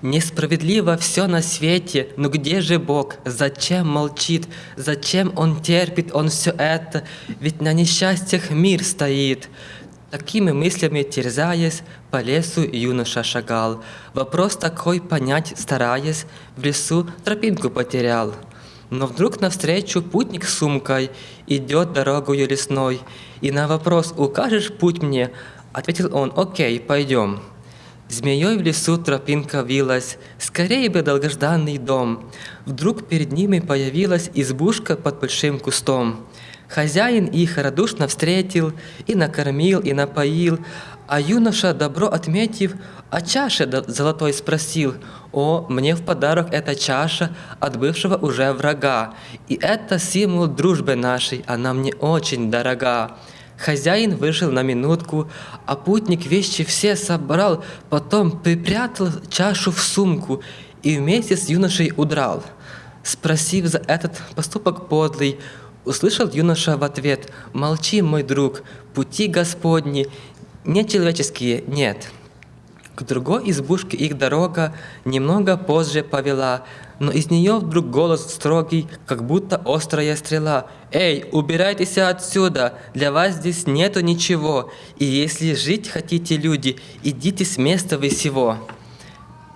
Несправедливо все на свете, но где же Бог? Зачем молчит? Зачем Он терпит, Он все это? Ведь на несчастьях мир стоит. Такими мыслями терзаясь, по лесу юноша шагал. Вопрос такой понять стараясь, в лесу тропинку потерял. Но вдруг навстречу путник с сумкой идет дорогою лесной, и на вопрос «Укажешь путь мне?» ответил он «Окей, пойдем». Змеей в лесу тропинка вилась, скорее бы долгожданный дом. Вдруг перед ними появилась избушка под большим кустом. Хозяин их радушно встретил, и накормил, и напоил, а юноша, добро отметив, о чаше золотой спросил, «О, мне в подарок эта чаша от бывшего уже врага, и это символ дружбы нашей, она мне очень дорога». Хозяин вышел на минутку, а путник вещи все собрал, потом припрятал чашу в сумку и вместе с юношей удрал. Спросив за этот поступок подлый, услышал юноша в ответ «Молчи, мой друг, пути Господни, не человеческие нет». К другой избушке их дорога немного позже повела, но из нее вдруг голос строгий, как будто острая стрела. «Эй, убирайтесь отсюда! Для вас здесь нету ничего, и если жить хотите, люди, идите с места вы сего!»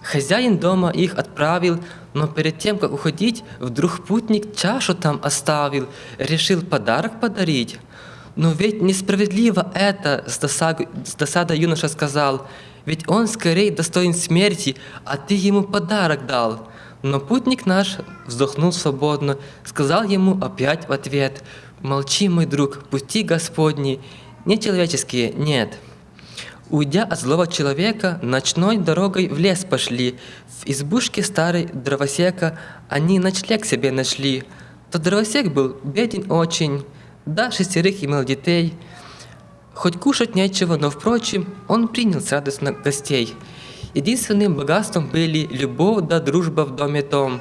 Хозяин дома их отправил, но перед тем, как уходить, вдруг путник чашу там оставил, решил подарок подарить. «Но ведь несправедливо это!» – с, досадой, с досадой юноша сказал – ведь он скорее достоин смерти, а ты ему подарок дал. Но путник наш вздохнул свободно, сказал ему опять в ответ, «Молчи, мой друг, пути Господни, не человеческие, нет». Уйдя от злого человека, ночной дорогой в лес пошли. В избушке старой дровосека они ночлег себе нашли. Тот дровосек был беден очень, да шестерых имел детей – Хоть кушать нечего, но, впрочем, он принял с радостно гостей. Единственным богатством были любовь да дружба в доме том.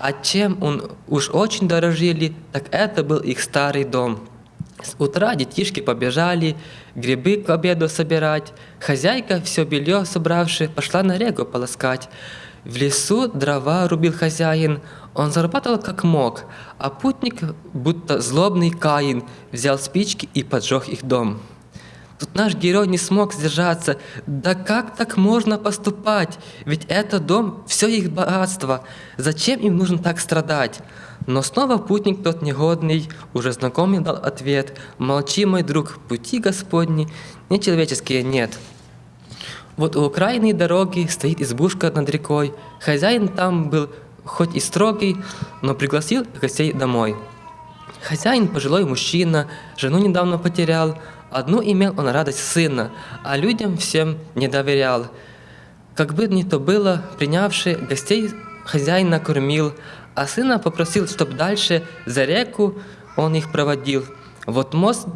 А чем он уж очень дорожили, так это был их старый дом. С утра детишки побежали, грибы к обеду собирать. Хозяйка, все белье собравши, пошла на регу полоскать. В лесу дрова рубил хозяин, он зарабатывал как мог, а путник, будто злобный Каин, взял спички и поджег их дом. Тут наш герой не смог сдержаться. Да как так можно поступать? Ведь это дом, все их богатство. Зачем им нужно так страдать? Но снова путник тот негодный, уже знакомый дал ответ. Молчи, мой друг, пути Господни, нечеловеческие нет. Вот у окраинной дороги стоит избушка над рекой. Хозяин там был хоть и строгий, но пригласил гостей домой. Хозяин пожилой мужчина, жену недавно потерял, Одну имел он радость сына, а людям всем не доверял. Как бы ни то было, принявший гостей хозяин накормил, а сына попросил, чтоб дальше за реку он их проводил. Вот мост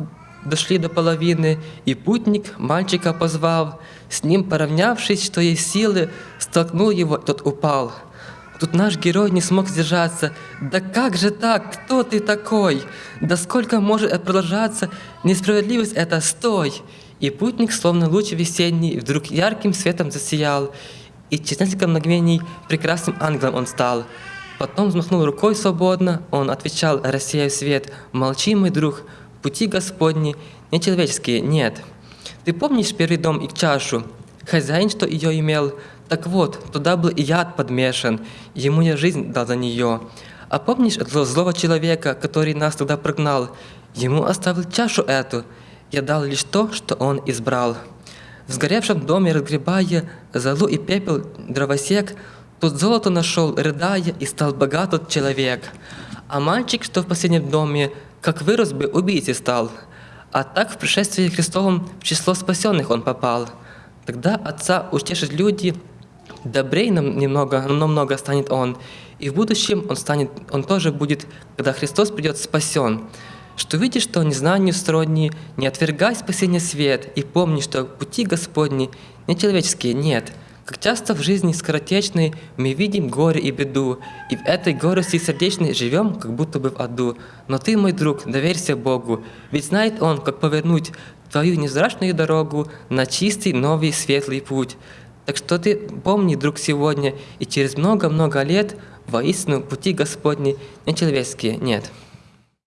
дошли до половины, и путник мальчика позвал. С ним поравнявшись, что есть силы, столкнул его, тот упал. Тут наш герой не смог сдержаться. Да как же так? Кто ты такой? Да сколько может продолжаться? Несправедливость это стой! И путник, словно луч весенний, вдруг ярким светом засиял. И через несколько мгновений прекрасным ангелом он стал. Потом взмахнул рукой свободно, он отвечал, рассеяв свет, «Молчи, мой друг, пути Господни, нечеловеческие нет». Ты помнишь первый дом и чашу? Хозяин, что ее имел, так вот, туда был и яд подмешан, ему я жизнь дал за нее. А помнишь этого злого человека, который нас туда прогнал? Ему оставил чашу эту. Я дал лишь то, что он избрал. В сгоревшем доме, разгребая золу и пепел дровосек, тут золото нашел, рыдая, и стал богат тот человек. А мальчик, что в последнем доме, как вырос бы, убийцей стал. А так в пришествии Христовом в число спасенных он попал. Тогда отца утешат люди, добрей нам немного, но много станет он. И в будущем он станет, он тоже будет, когда Христос придет спасен. Что видишь, что незнанию сродни, не отвергай спасение свет, и помни, что пути Господни не человеческие нет. Как часто в жизни скоротечной мы видим горе и беду, и в этой горести сердечной живем, как будто бы в аду. Но ты, мой друг, доверься Богу, ведь знает Он, как повернуть твою невзрачную дорогу на чистый, новый, светлый путь. Так что ты помни, друг, сегодня, и через много-много лет воистину пути Господни нечеловеческие нет.